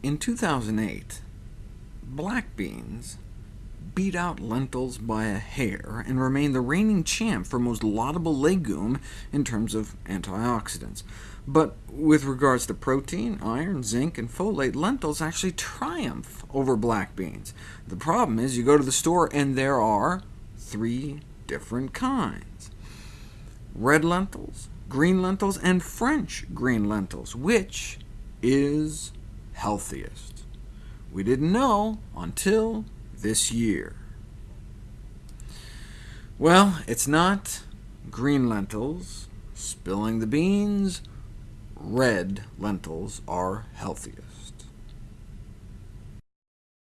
In 2008, black beans beat out lentils by a hair and remain the reigning champ for most laudable legume in terms of antioxidants. But with regards to protein, iron, zinc, and folate, lentils actually triumph over black beans. The problem is you go to the store and there are three different kinds. Red lentils, green lentils, and French green lentils. Which is healthiest? We didn't know until this year. Well, it's not green lentils spilling the beans, red lentils are healthiest.